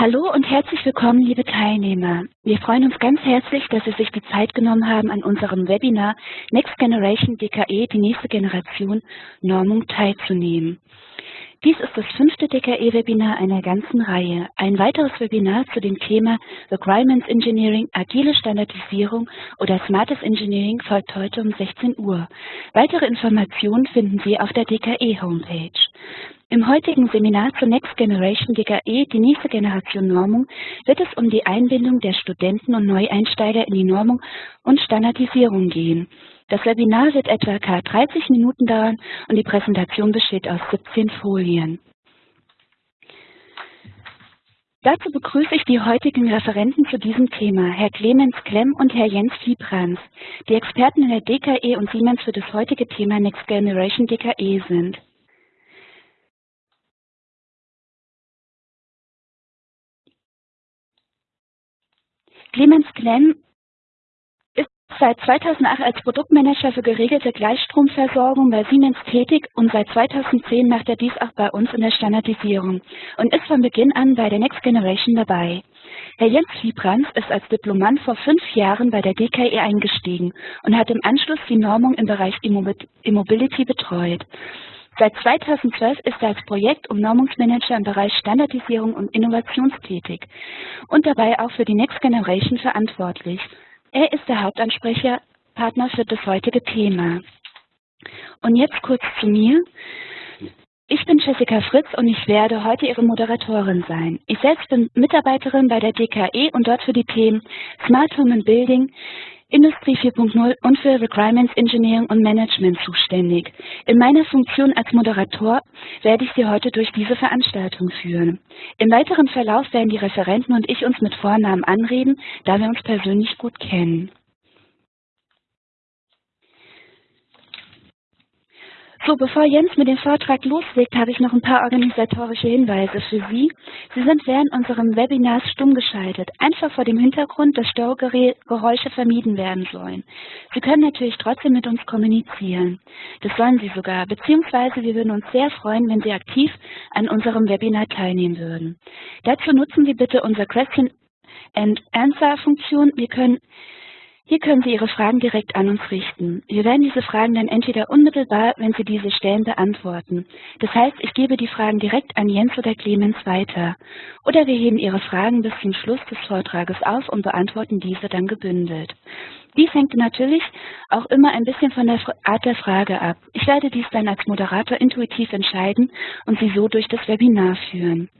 Hallo und herzlich willkommen, liebe Teilnehmer. Wir freuen uns ganz herzlich, dass Sie sich die Zeit genommen haben, an unserem Webinar Next Generation DKE, die nächste Generation Normung teilzunehmen. Dies ist das fünfte DKE-Webinar einer ganzen Reihe. Ein weiteres Webinar zu dem Thema Requirements Engineering, agile Standardisierung oder Smartes Engineering folgt heute um 16 Uhr. Weitere Informationen finden Sie auf der DKE-Homepage. Im heutigen Seminar zur Next Generation DKE, die nächste Generation Normung, wird es um die Einbindung der Studenten und Neueinsteiger in die Normung und Standardisierung gehen. Das Webinar wird etwa 30 Minuten dauern und die Präsentation besteht aus 17 Folien. Dazu begrüße ich die heutigen Referenten zu diesem Thema, Herr Clemens Klemm und Herr Jens Fiebrans, die Experten in der DKE und Siemens für das heutige Thema Next Generation DKE sind. Clemens Klemm ist seit 2008 als Produktmanager für geregelte Gleichstromversorgung bei Siemens tätig und seit 2010 macht er dies auch bei uns in der Standardisierung und ist von Beginn an bei der Next Generation dabei. Herr Jens Fiebrans ist als Diplomant vor fünf Jahren bei der DKE eingestiegen und hat im Anschluss die Normung im Bereich Immobility betreut. Seit 2012 ist er als Projekt- und Normungsmanager im Bereich Standardisierung und Innovation tätig und dabei auch für die Next Generation verantwortlich. Er ist der Hauptansprechpartner für das heutige Thema. Und jetzt kurz zu mir. Ich bin Jessica Fritz und ich werde heute Ihre Moderatorin sein. Ich selbst bin Mitarbeiterin bei der DKE und dort für die Themen Smart Home and Building, Industrie 4.0 und für Requirements Engineering und Management zuständig. In meiner Funktion als Moderator werde ich Sie heute durch diese Veranstaltung führen. Im weiteren Verlauf werden die Referenten und ich uns mit Vornamen anreden, da wir uns persönlich gut kennen. So, bevor Jens mit dem Vortrag loslegt, habe ich noch ein paar organisatorische Hinweise für Sie. Sie sind während unserem Webinars stumm geschaltet, einfach vor dem Hintergrund, dass Störgeräusche vermieden werden sollen. Sie können natürlich trotzdem mit uns kommunizieren. Das sollen Sie sogar, beziehungsweise wir würden uns sehr freuen, wenn Sie aktiv an unserem Webinar teilnehmen würden. Dazu nutzen Sie bitte unsere Question and Answer Funktion. Wir können hier können Sie Ihre Fragen direkt an uns richten. Wir werden diese Fragen dann entweder unmittelbar, wenn Sie diese stellen, beantworten. Das heißt, ich gebe die Fragen direkt an Jens oder Clemens weiter. Oder wir heben Ihre Fragen bis zum Schluss des Vortrages auf und beantworten diese dann gebündelt. Dies hängt natürlich auch immer ein bisschen von der Art der Frage ab. Ich werde dies dann als Moderator intuitiv entscheiden und Sie so durch das Webinar führen.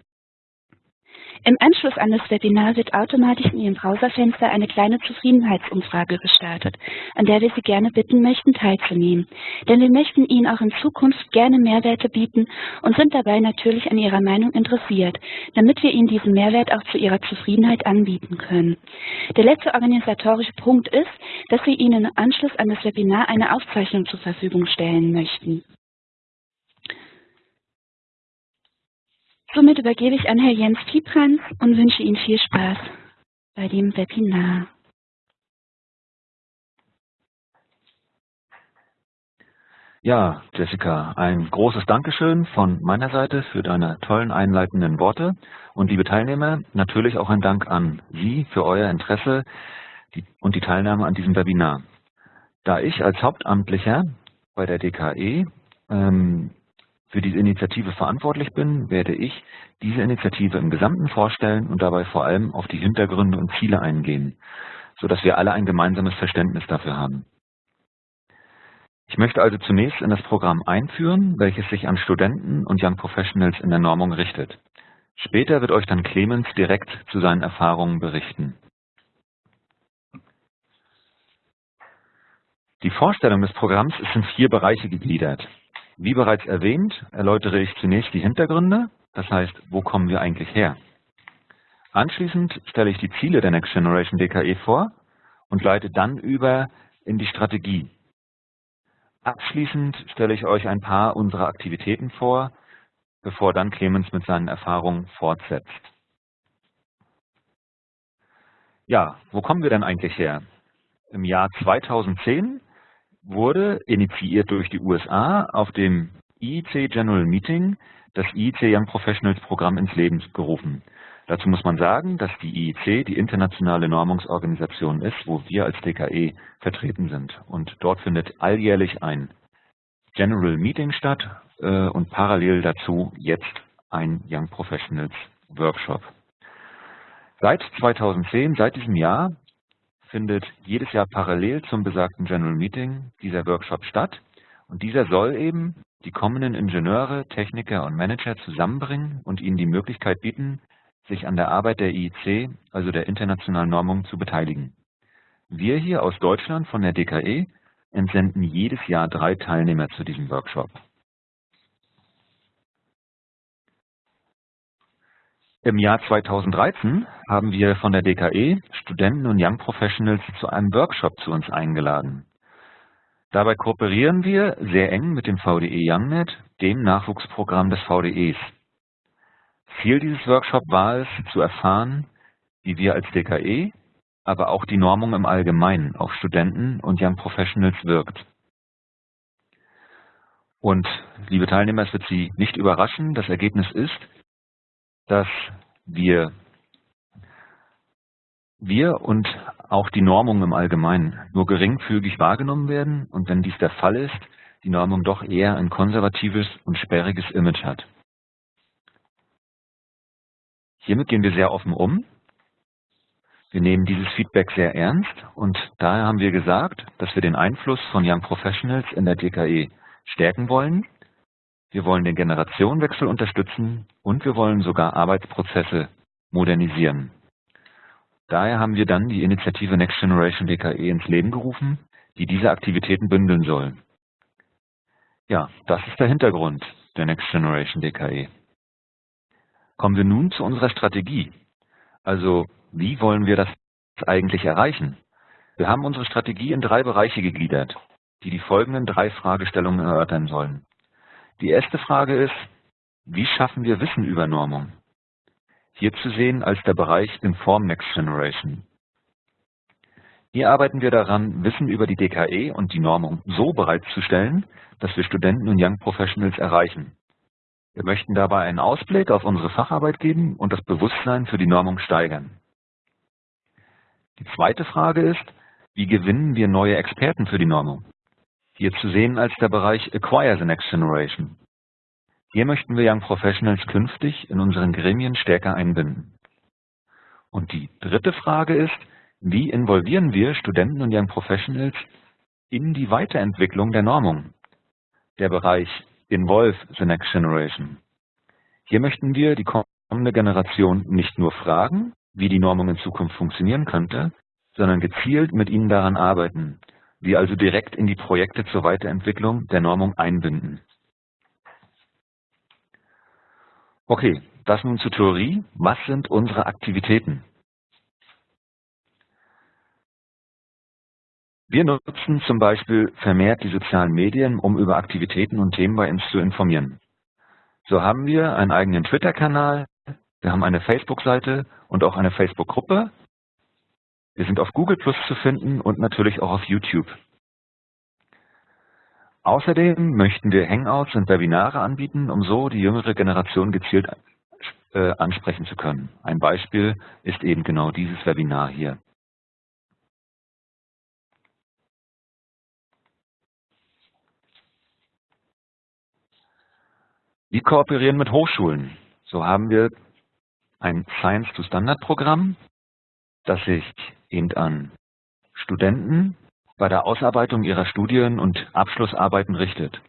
Im Anschluss an das Webinar wird automatisch in Ihrem Browserfenster eine kleine Zufriedenheitsumfrage gestartet, an der wir Sie gerne bitten möchten, teilzunehmen. Denn wir möchten Ihnen auch in Zukunft gerne Mehrwerte bieten und sind dabei natürlich an Ihrer Meinung interessiert, damit wir Ihnen diesen Mehrwert auch zu Ihrer Zufriedenheit anbieten können. Der letzte organisatorische Punkt ist, dass wir Ihnen im Anschluss an das Webinar eine Aufzeichnung zur Verfügung stellen möchten. Somit übergebe ich an Herr Jens Fiebrans und wünsche Ihnen viel Spaß bei dem Webinar. Ja, Jessica, ein großes Dankeschön von meiner Seite für deine tollen einleitenden Worte. Und liebe Teilnehmer, natürlich auch ein Dank an Sie für euer Interesse und die Teilnahme an diesem Webinar. Da ich als Hauptamtlicher bei der DKE ähm, für diese Initiative verantwortlich bin, werde ich diese Initiative im Gesamten vorstellen und dabei vor allem auf die Hintergründe und Ziele eingehen, sodass wir alle ein gemeinsames Verständnis dafür haben. Ich möchte also zunächst in das Programm einführen, welches sich an Studenten und Young Professionals in der Normung richtet. Später wird euch dann Clemens direkt zu seinen Erfahrungen berichten. Die Vorstellung des Programms ist in vier Bereiche gegliedert. Wie bereits erwähnt, erläutere ich zunächst die Hintergründe, das heißt, wo kommen wir eigentlich her? Anschließend stelle ich die Ziele der Next Generation DKE vor und leite dann über in die Strategie. Abschließend stelle ich euch ein paar unserer Aktivitäten vor, bevor dann Clemens mit seinen Erfahrungen fortsetzt. Ja, wo kommen wir denn eigentlich her? Im Jahr 2010 wurde, initiiert durch die USA, auf dem IEC General Meeting das IEC Young Professionals Programm ins Leben gerufen. Dazu muss man sagen, dass die IEC die internationale Normungsorganisation ist, wo wir als DKE vertreten sind. Und dort findet alljährlich ein General Meeting statt äh, und parallel dazu jetzt ein Young Professionals Workshop. Seit 2010, seit diesem Jahr, findet jedes Jahr parallel zum besagten General Meeting dieser Workshop statt. Und dieser soll eben die kommenden Ingenieure, Techniker und Manager zusammenbringen und ihnen die Möglichkeit bieten, sich an der Arbeit der IEC, also der internationalen Normung, zu beteiligen. Wir hier aus Deutschland von der DKE entsenden jedes Jahr drei Teilnehmer zu diesem Workshop. Im Jahr 2013 haben wir von der DKE Studenten und Young Professionals zu einem Workshop zu uns eingeladen. Dabei kooperieren wir sehr eng mit dem VDE YoungNet, dem Nachwuchsprogramm des VDEs. Ziel dieses Workshops war es, zu erfahren, wie wir als DKE, aber auch die Normung im Allgemeinen auf Studenten und Young Professionals wirkt. Und, liebe Teilnehmer, es wird Sie nicht überraschen, das Ergebnis ist, dass wir, wir und auch die Normung im Allgemeinen nur geringfügig wahrgenommen werden und wenn dies der Fall ist, die Normung doch eher ein konservatives und sperriges Image hat. Hiermit gehen wir sehr offen um. Wir nehmen dieses Feedback sehr ernst und daher haben wir gesagt, dass wir den Einfluss von Young Professionals in der DKE stärken wollen. Wir wollen den Generationenwechsel unterstützen und wir wollen sogar Arbeitsprozesse modernisieren. Daher haben wir dann die Initiative Next Generation DKE ins Leben gerufen, die diese Aktivitäten bündeln soll. Ja, das ist der Hintergrund der Next Generation DKE. Kommen wir nun zu unserer Strategie. Also, wie wollen wir das eigentlich erreichen? Wir haben unsere Strategie in drei Bereiche gegliedert, die die folgenden drei Fragestellungen erörtern sollen. Die erste Frage ist, wie schaffen wir Wissen über Normung? Hier zu sehen als der Bereich Inform Next Generation. Hier arbeiten wir daran, Wissen über die DKE und die Normung so bereitzustellen, dass wir Studenten und Young Professionals erreichen. Wir möchten dabei einen Ausblick auf unsere Facharbeit geben und das Bewusstsein für die Normung steigern. Die zweite Frage ist, wie gewinnen wir neue Experten für die Normung? Hier zu sehen als der Bereich Acquire the Next Generation. Hier möchten wir Young Professionals künftig in unseren Gremien stärker einbinden. Und die dritte Frage ist, wie involvieren wir Studenten und Young Professionals in die Weiterentwicklung der Normung? Der Bereich Involve the Next Generation. Hier möchten wir die kommende Generation nicht nur fragen, wie die Normung in Zukunft funktionieren könnte, sondern gezielt mit ihnen daran arbeiten, wir also direkt in die Projekte zur Weiterentwicklung der Normung einbinden. Okay, das nun zur Theorie. Was sind unsere Aktivitäten? Wir nutzen zum Beispiel vermehrt die sozialen Medien, um über Aktivitäten und Themen bei uns zu informieren. So haben wir einen eigenen Twitter-Kanal, wir haben eine Facebook-Seite und auch eine Facebook-Gruppe. Wir sind auf Google Plus zu finden und natürlich auch auf YouTube. Außerdem möchten wir Hangouts und Webinare anbieten, um so die jüngere Generation gezielt äh, ansprechen zu können. Ein Beispiel ist eben genau dieses Webinar hier. Wir kooperieren mit Hochschulen. So haben wir ein Science-to-Standard-Programm, das sich eben an Studenten bei der Ausarbeitung ihrer Studien und Abschlussarbeiten richtet.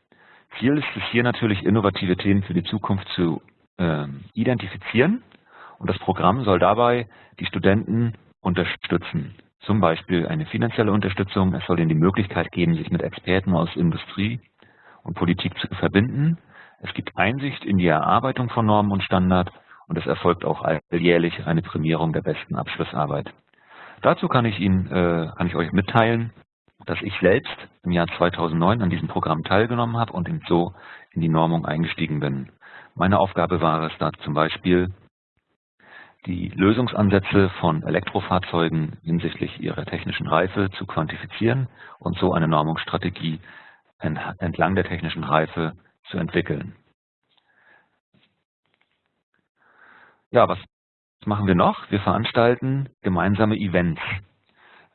Ziel ist es hier natürlich, innovative Themen für die Zukunft zu äh, identifizieren und das Programm soll dabei die Studenten unterstützen. Zum Beispiel eine finanzielle Unterstützung. Es soll ihnen die Möglichkeit geben, sich mit Experten aus Industrie und Politik zu verbinden. Es gibt Einsicht in die Erarbeitung von Normen und Standard und es erfolgt auch alljährlich eine Prämierung der besten Abschlussarbeit. Dazu kann ich Ihnen, äh, kann ich euch mitteilen, dass ich selbst im Jahr 2009 an diesem Programm teilgenommen habe und so in die Normung eingestiegen bin. Meine Aufgabe war es da zum Beispiel, die Lösungsansätze von Elektrofahrzeugen hinsichtlich ihrer technischen Reife zu quantifizieren und so eine Normungsstrategie entlang der technischen Reife zu entwickeln. Ja, was Was machen wir noch? Wir veranstalten gemeinsame Events.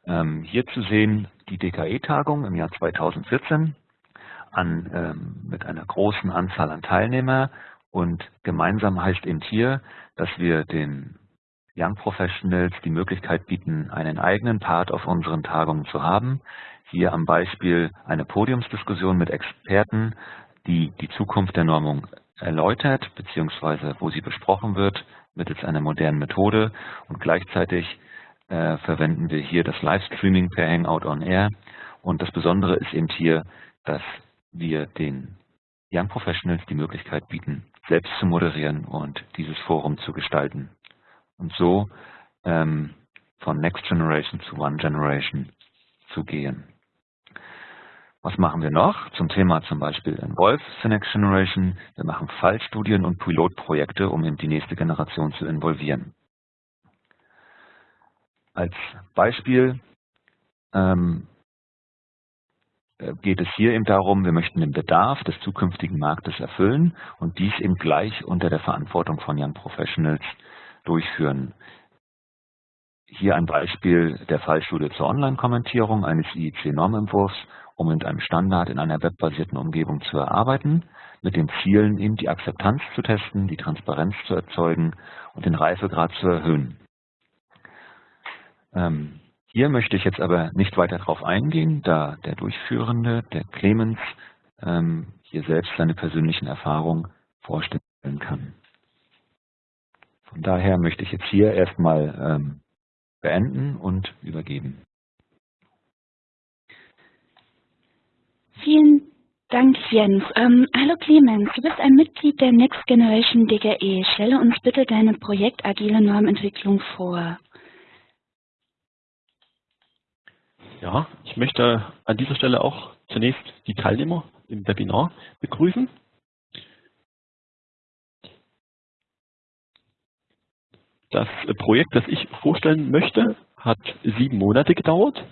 Ähm, hier zu sehen die DKE-Tagung im Jahr 2014 an, ähm, mit einer großen Anzahl an Teilnehmer und gemeinsam heißt eben hier, dass wir den Young Professionals die Möglichkeit bieten, einen eigenen Part auf unseren Tagungen zu haben. Hier am Beispiel eine Podiumsdiskussion mit Experten, die die Zukunft der Normung erläutert, beziehungsweise wo sie besprochen wird mittels einer modernen Methode. Und gleichzeitig äh, verwenden wir hier das Livestreaming per Hangout on Air. Und das Besondere ist eben hier, dass wir den Young Professionals die Möglichkeit bieten, selbst zu moderieren und dieses Forum zu gestalten. Und so ähm, von Next Generation zu One Generation zu gehen. Was machen wir noch? Zum Thema zum Beispiel Involve the Next Generation. Wir machen Fallstudien und Pilotprojekte, um in die nächste Generation zu involvieren. Als Beispiel ähm, äh, geht es hier eben darum, wir möchten den Bedarf des zukünftigen Marktes erfüllen und dies eben gleich unter der Verantwortung von Young Professionals durchführen. Hier ein Beispiel der Fallstudie zur Online-Kommentierung eines IEC-Normentwurfs, um mit einem Standard in einer webbasierten Umgebung zu erarbeiten, mit den Zielen, eben die Akzeptanz zu testen, die Transparenz zu erzeugen und den Reifegrad zu erhöhen. Ähm, hier möchte ich jetzt aber nicht weiter darauf eingehen, da der Durchführende, der Clemens, ähm, hier selbst seine persönlichen Erfahrungen vorstellen kann. Von daher möchte ich jetzt hier erstmal ähm, beenden und übergeben. Vielen Dank, Jens. Ähm, hallo Clemens, du bist ein Mitglied der Next Generation DGE. Stelle uns bitte deine Projekt Agile Normentwicklung vor. Ja, ich möchte an dieser Stelle auch zunächst die Teilnehmer im Webinar begrüßen. Das Projekt, das ich vorstellen möchte, hat sieben Monate gedauert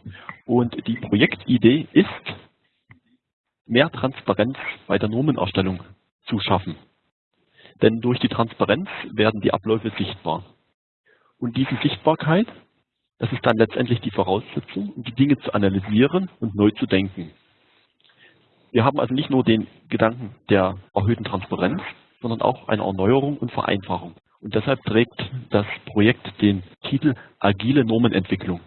und die Projektidee ist, mehr Transparenz bei der Normenerstellung zu schaffen. Denn durch die Transparenz werden die Abläufe sichtbar. Und diese Sichtbarkeit, das ist dann letztendlich die Voraussetzung, um die Dinge zu analysieren und neu zu denken. Wir haben also nicht nur den Gedanken der erhöhten Transparenz, sondern auch eine Erneuerung und Vereinfachung. Und deshalb trägt das Projekt den Titel Agile Normenentwicklung.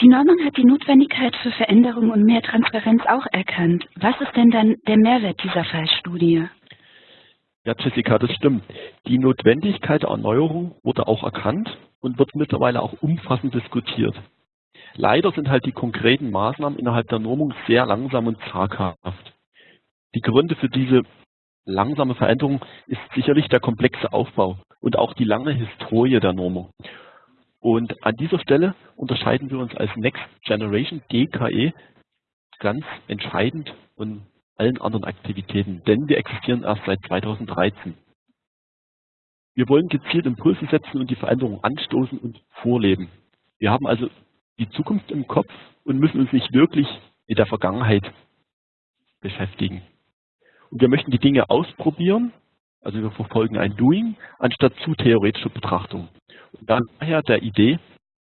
Die Normung hat die Notwendigkeit für Veränderung und mehr Transparenz auch erkannt. Was ist denn dann der Mehrwert dieser Fallstudie? Ja, Jessica, das stimmt. Die Notwendigkeit der Erneuerung wurde auch erkannt und wird mittlerweile auch umfassend diskutiert. Leider sind halt die konkreten Maßnahmen innerhalb der Normung sehr langsam und zaghaft. Die Gründe für diese langsame Veränderung ist sicherlich der komplexe Aufbau und auch die lange Historie der Normung. Und an dieser Stelle unterscheiden wir uns als Next Generation DKE ganz entscheidend von allen anderen Aktivitäten, denn wir existieren erst seit 2013. Wir wollen gezielt Impulse setzen und die Veränderung anstoßen und vorleben. Wir haben also die Zukunft im Kopf und müssen uns nicht wirklich mit der Vergangenheit beschäftigen. Und wir möchten die Dinge ausprobieren, also wir verfolgen ein Doing, anstatt zu theoretischer Betrachtung. Und daher der Idee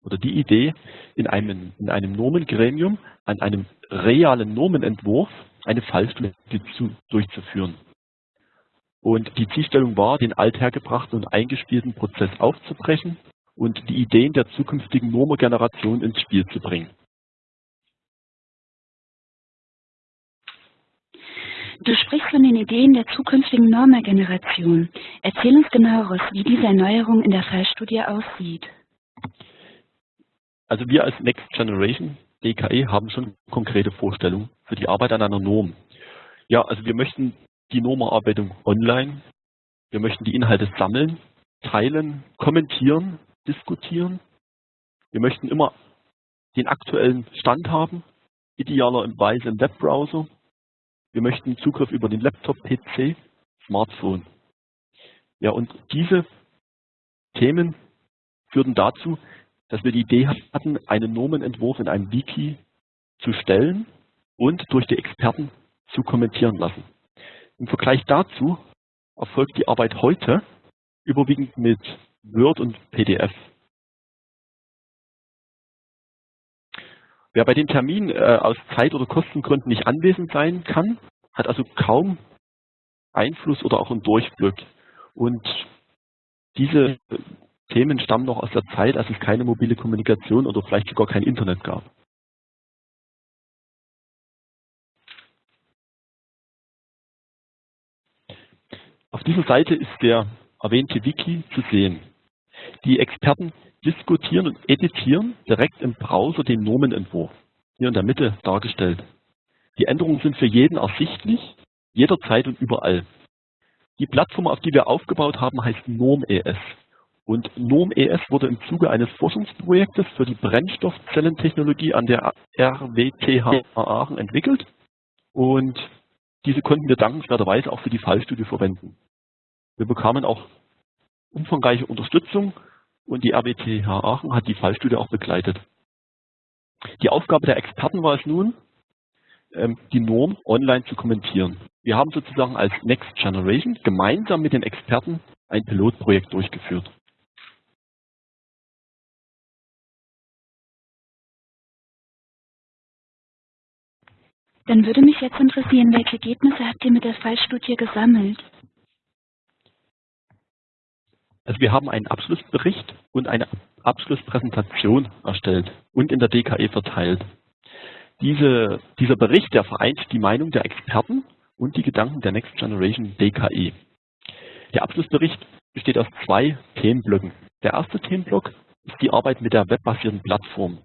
oder die Idee, in einem, in einem Normengremium an einem realen Normenentwurf eine Fallstudie zu, durchzuführen. Und die Zielstellung war, den althergebrachten und eingespielten Prozess aufzubrechen und die Ideen der zukünftigen Normergeneration ins Spiel zu bringen. Du sprichst von den Ideen der zukünftigen Normergeneration. Erzähl uns genaueres, wie diese Erneuerung in der Fallstudie aussieht. Also wir als Next Generation DKE haben schon konkrete Vorstellungen für die Arbeit an einer Norm. Ja, also wir möchten die Normerarbeitung online, wir möchten die Inhalte sammeln, teilen, kommentieren, diskutieren. Wir möchten immer den aktuellen Stand haben, idealerweise im Webbrowser wir möchten Zugriff über den Laptop, PC, Smartphone. Ja, und diese Themen führten dazu, dass wir die Idee hatten, einen Normenentwurf in einem Wiki zu stellen und durch die Experten zu kommentieren lassen. Im Vergleich dazu erfolgt die Arbeit heute überwiegend mit Word und PDF. Wer bei dem Termin äh, aus Zeit- oder Kostengründen nicht anwesend sein kann, hat also kaum Einfluss oder auch einen Durchblick. Und diese Themen stammen noch aus der Zeit, als es keine mobile Kommunikation oder vielleicht sogar kein Internet gab. Auf dieser Seite ist der erwähnte Wiki zu sehen. Die Experten diskutieren und editieren direkt im Browser den Nomenentwurf, hier in der Mitte dargestellt. Die Änderungen sind für jeden ersichtlich, jederzeit und überall. Die Plattform, auf die wir aufgebaut haben, heißt NORM.es. Und NORM.es wurde im Zuge eines Forschungsprojektes für die Brennstoffzellentechnologie an der RWTH Aachen entwickelt. Und diese konnten wir dankenswerterweise auch für die Fallstudie verwenden. Wir bekamen auch umfangreiche Unterstützung und die RWTH Aachen hat die Fallstudie auch begleitet. Die Aufgabe der Experten war es nun, ähm, die Norm online zu kommentieren. Wir haben sozusagen als Next Generation gemeinsam mit den Experten ein Pilotprojekt durchgeführt. Dann würde mich jetzt interessieren, welche Ergebnisse habt ihr mit der Fallstudie gesammelt? Also wir haben einen Abschlussbericht und eine Abschlusspräsentation erstellt und in der DKE verteilt. Diese, dieser Bericht, der vereint die Meinung der Experten und die Gedanken der Next Generation DKE. Der Abschlussbericht besteht aus zwei Themenblöcken. Der erste Themenblock ist die Arbeit mit der webbasierten Plattform.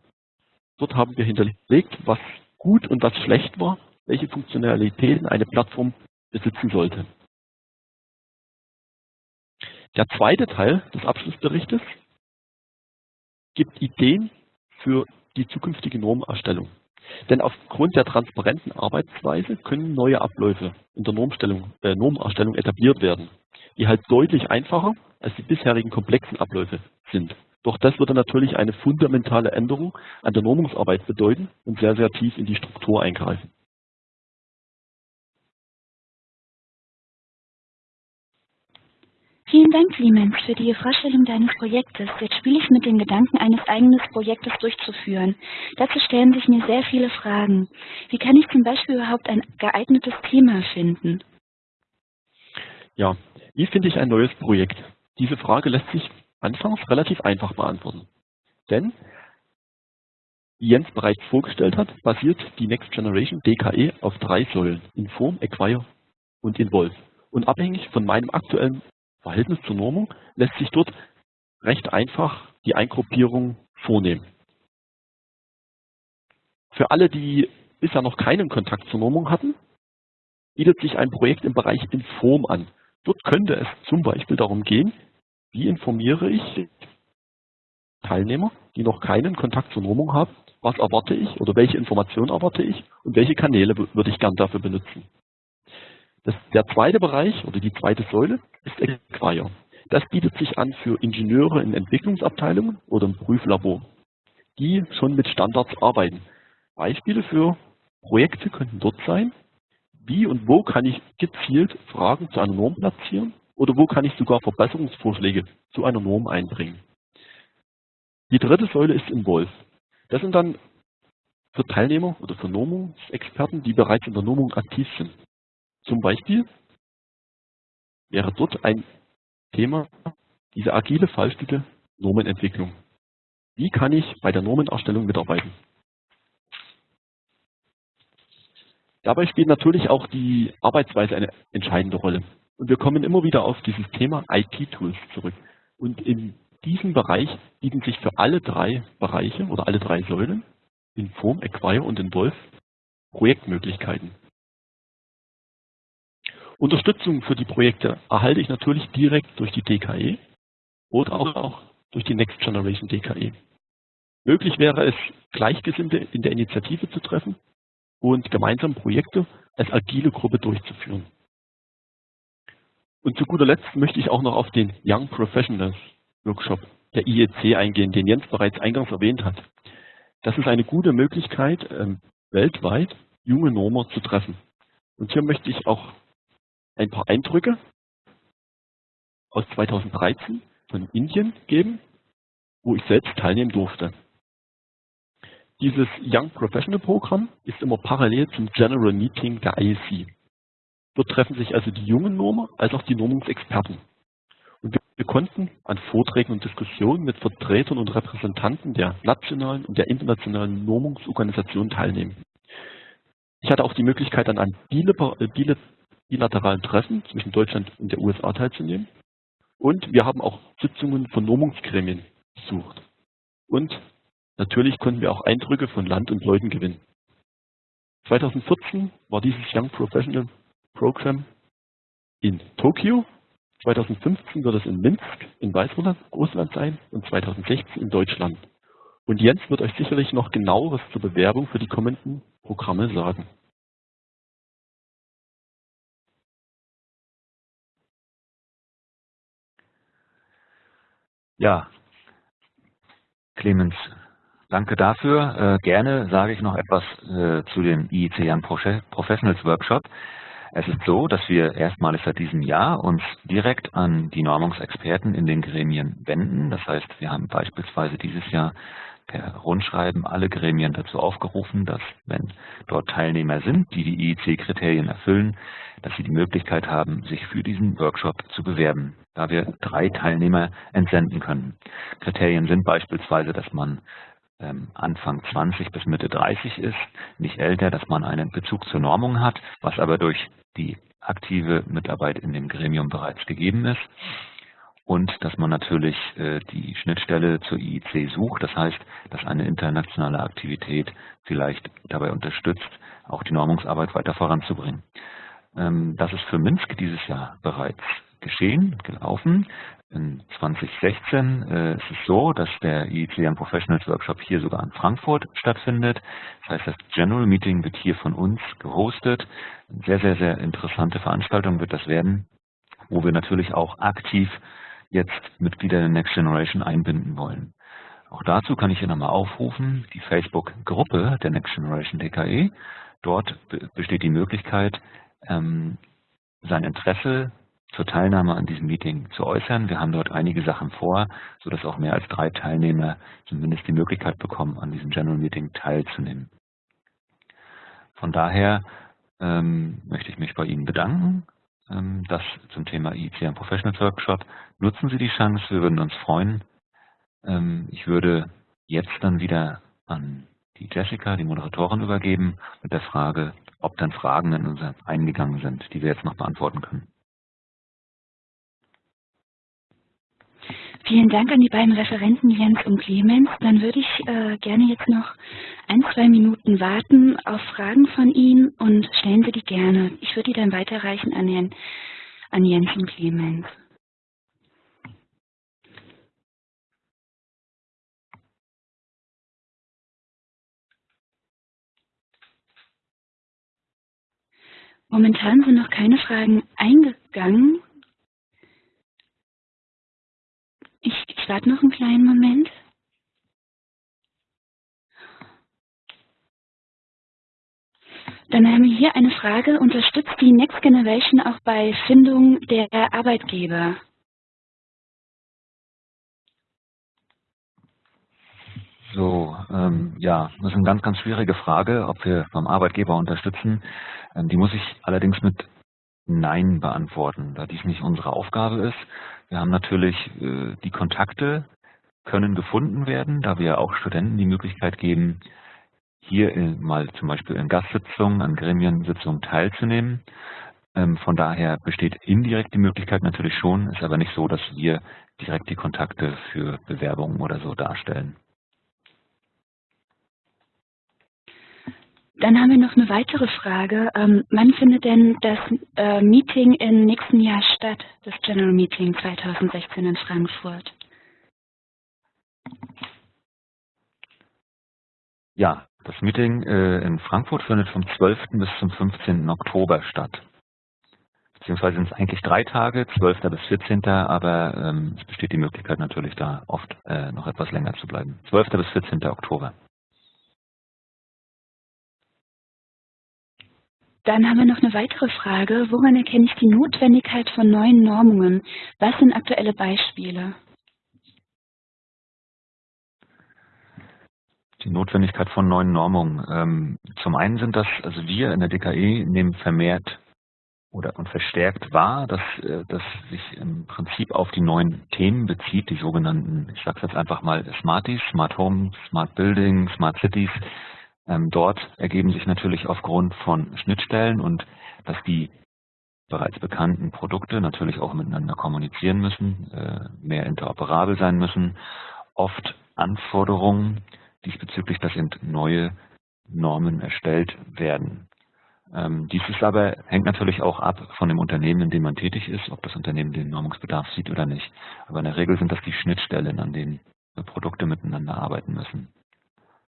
Dort haben wir hinterlegt, was gut und was schlecht war, welche Funktionalitäten eine Plattform besitzen sollte. Der zweite Teil des Abschlussberichtes gibt Ideen für die zukünftige Normerstellung. Denn aufgrund der transparenten Arbeitsweise können neue Abläufe in der Normstellung, äh, Normerstellung etabliert werden, die halt deutlich einfacher als die bisherigen komplexen Abläufe sind. Doch das würde natürlich eine fundamentale Änderung an der Normungsarbeit bedeuten und sehr, sehr tief in die Struktur eingreifen. Vielen Dank, Clemens, für die Vorstellung deines Projektes. Jetzt spiele ich mit dem Gedanken, eines eigenen Projektes durchzuführen. Dazu stellen sich mir sehr viele Fragen. Wie kann ich zum Beispiel überhaupt ein geeignetes Thema finden? Ja, wie finde ich ein neues Projekt? Diese Frage lässt sich anfangs relativ einfach beantworten. Denn, wie Jens bereits vorgestellt hat, basiert die Next Generation DKE auf drei Säulen, Inform, Acquire und Involve. Und abhängig von meinem aktuellen Verhältnis zur Normung lässt sich dort recht einfach die Eingruppierung vornehmen. Für alle, die bisher noch keinen Kontakt zur Normung hatten, bietet sich ein Projekt im Bereich Inform an. Dort könnte es zum Beispiel darum gehen, wie informiere ich Teilnehmer, die noch keinen Kontakt zur Normung haben, was erwarte ich oder welche Informationen erwarte ich und welche Kanäle würde ich gern dafür benutzen. Das, der zweite Bereich oder die zweite Säule ist Acquire. Das bietet sich an für Ingenieure in Entwicklungsabteilungen oder im Prüflabor, die schon mit Standards arbeiten. Beispiele für Projekte könnten dort sein, wie und wo kann ich gezielt Fragen zu einer Norm platzieren oder wo kann ich sogar Verbesserungsvorschläge zu einer Norm einbringen. Die dritte Säule ist Involve. Das sind dann für Teilnehmer oder für Normungsexperten, die bereits in der Normung aktiv sind. Zum Beispiel wäre dort ein Thema diese agile Fallstudie Normenentwicklung. Wie kann ich bei der Normenerstellung mitarbeiten? Dabei spielt natürlich auch die Arbeitsweise eine entscheidende Rolle. Und wir kommen immer wieder auf dieses Thema IT-Tools zurück. Und in diesem Bereich bieten sich für alle drei Bereiche oder alle drei Säulen, Inform, Acquire und Involve, Projektmöglichkeiten. Unterstützung für die Projekte erhalte ich natürlich direkt durch die DKE oder auch durch die Next Generation DKE. Möglich wäre es, Gleichgesinnte in der Initiative zu treffen und gemeinsam Projekte als agile Gruppe durchzuführen. Und zu guter Letzt möchte ich auch noch auf den Young Professionals Workshop der IEC eingehen, den Jens bereits eingangs erwähnt hat. Das ist eine gute Möglichkeit, ähm, weltweit junge Normer zu treffen. Und hier möchte ich auch ein paar Eindrücke aus 2013 von Indien geben, wo ich selbst teilnehmen durfte. Dieses Young Professional Programm ist immer parallel zum General Meeting der IEC. Dort treffen sich also die jungen Normer als auch die Normungsexperten. Und wir, konnten an Vorträgen und Diskussionen mit Vertretern und Repräsentanten der nationalen und der internationalen Normungsorganisationen teilnehmen. Ich hatte auch die Möglichkeit, an einem bilateralen Treffen zwischen Deutschland und der USA teilzunehmen. Und wir haben auch Sitzungen von Normungsgremien besucht. Und natürlich konnten wir auch Eindrücke von Land und Leuten gewinnen. 2014 war dieses Young Professional Program in Tokio. 2015 wird es in Minsk in Weißrussland sein und 2016 in Deutschland. Und Jens wird euch sicherlich noch genaueres zur Bewerbung für die kommenden Programme sagen. Ja, Clemens, danke dafür. Äh, gerne sage ich noch etwas äh, zu dem IEC Young Professionals Workshop. Es ist so, dass wir erstmalig seit diesem Jahr uns direkt an die Normungsexperten in den Gremien wenden. Das heißt, wir haben beispielsweise dieses Jahr per Rundschreiben alle Gremien dazu aufgerufen, dass, wenn dort Teilnehmer sind, die die IEC-Kriterien erfüllen, dass sie die Möglichkeit haben, sich für diesen Workshop zu bewerben, da wir drei Teilnehmer entsenden können. Kriterien sind beispielsweise, dass man ähm, Anfang 20 bis Mitte 30 ist, nicht älter, dass man einen Bezug zur Normung hat, was aber durch die aktive Mitarbeit in dem Gremium bereits gegeben ist und dass man natürlich äh, die Schnittstelle zur IIC sucht. Das heißt, dass eine internationale Aktivität vielleicht dabei unterstützt, auch die Normungsarbeit weiter voranzubringen. Ähm, das ist für Minsk dieses Jahr bereits geschehen, gelaufen. In 2016 äh, ist es so, dass der IEC Professionals Workshop hier sogar in Frankfurt stattfindet. Das heißt, das General Meeting wird hier von uns gehostet. Eine sehr, sehr, sehr interessante Veranstaltung wird das werden, wo wir natürlich auch aktiv jetzt Mitglieder der Next Generation einbinden wollen. Auch dazu kann ich hier nochmal aufrufen, die Facebook-Gruppe der Next Generation DKE. Dort besteht die Möglichkeit, ähm, sein Interesse zur Teilnahme an diesem Meeting zu äußern. Wir haben dort einige Sachen vor, sodass auch mehr als drei Teilnehmer zumindest die Möglichkeit bekommen, an diesem General Meeting teilzunehmen. Von daher ähm, möchte ich mich bei Ihnen bedanken ähm, das zum Thema ICM Professionals Workshop. Nutzen Sie die Chance, wir würden uns freuen. Ähm, ich würde jetzt dann wieder an die Jessica, die Moderatorin, übergeben mit der Frage, ob dann Fragen in uns eingegangen sind, die wir jetzt noch beantworten können. Vielen Dank an die beiden Referenten Jens und Clemens. Dann würde ich äh, gerne jetzt noch ein, zwei Minuten warten auf Fragen von Ihnen und stellen Sie die gerne. Ich würde die dann weiterreichen an, Herrn, an Jens und Clemens. Momentan sind noch keine Fragen eingegangen. Ich warte noch einen kleinen Moment. Dann haben wir hier eine Frage, unterstützt die Next Generation auch bei Findung der Arbeitgeber? So, ähm, ja, das ist eine ganz, ganz schwierige Frage, ob wir vom Arbeitgeber unterstützen. Ähm, die muss ich allerdings mit Nein beantworten, da dies nicht unsere Aufgabe ist. Wir haben natürlich äh, die Kontakte können gefunden werden, da wir auch Studenten die Möglichkeit geben, hier in, mal zum Beispiel in Gastsitzungen, an Gremiensitzungen teilzunehmen. Ähm, von daher besteht indirekt die Möglichkeit natürlich schon, ist aber nicht so, dass wir direkt die Kontakte für Bewerbungen oder so darstellen. Dann haben wir noch eine weitere Frage. Ähm, wann findet denn das äh, Meeting im nächsten Jahr statt, das General Meeting 2016 in Frankfurt? Ja, das Meeting äh, in Frankfurt findet vom 12. bis zum 15. Oktober statt. Beziehungsweise sind es eigentlich drei Tage, 12. bis 14. Aber ähm, es besteht die Möglichkeit natürlich da oft äh, noch etwas länger zu bleiben. 12. bis 14. Oktober. Dann haben wir noch eine weitere Frage. Woran erkenne ich die Notwendigkeit von neuen Normungen? Was sind aktuelle Beispiele? Die Notwendigkeit von neuen Normungen. Ähm, zum einen sind das, also wir in der DKE nehmen vermehrt oder und verstärkt wahr, dass äh, das sich im Prinzip auf die neuen Themen bezieht, die sogenannten, ich sage jetzt einfach mal Smarties, Smart Home, Smart Building, Smart Cities, dort ergeben sich natürlich aufgrund von Schnittstellen und dass die bereits bekannten Produkte natürlich auch miteinander kommunizieren müssen, äh, mehr interoperabel sein müssen, oft Anforderungen diesbezüglich, dass eben neue Normen erstellt werden. Ähm, dies ist aber, hängt natürlich auch ab von dem Unternehmen, in dem man tätig ist, ob das Unternehmen den Normungsbedarf sieht oder nicht. Aber in der Regel sind das die Schnittstellen, an denen Produkte miteinander arbeiten müssen.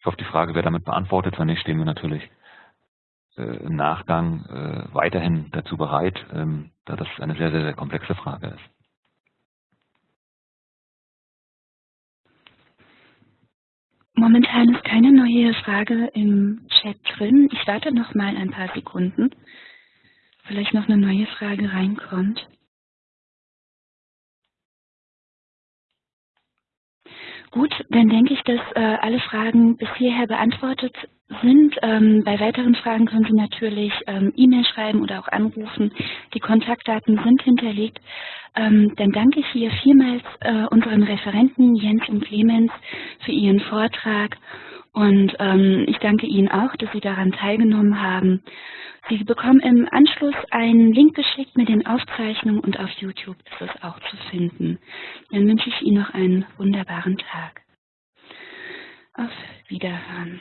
Ich hoffe, die Frage wäre damit beantwortet. Wenn nicht, stehen wir natürlich äh, im Nachgang äh, weiterhin dazu bereit, ähm, da das eine sehr, sehr, sehr komplexe Frage ist. Momentan ist keine neue Frage im Chat drin. Ich warte noch mal ein paar Sekunden. Vielleicht noch eine neue Frage reinkommt. Gut, dann denke ich, dass äh, alle Fragen bis hierher beantwortet sind. Ähm, bei weiteren Fragen können Sie natürlich ähm, E-Mail schreiben oder auch anrufen. Die Kontaktdaten sind hinterlegt. Ähm, dann danke ich hier vielmals äh, unseren Referenten Jens und Clemens für Ihren Vortrag und ähm, ich danke Ihnen auch, dass Sie daran teilgenommen haben. Sie bekommen im Anschluss einen Link geschickt mit den Aufzeichnungen und auf YouTube ist es auch zu finden. Dann wünsche ich Ihnen noch einen wunderbaren Tag. Auf Wiederhören.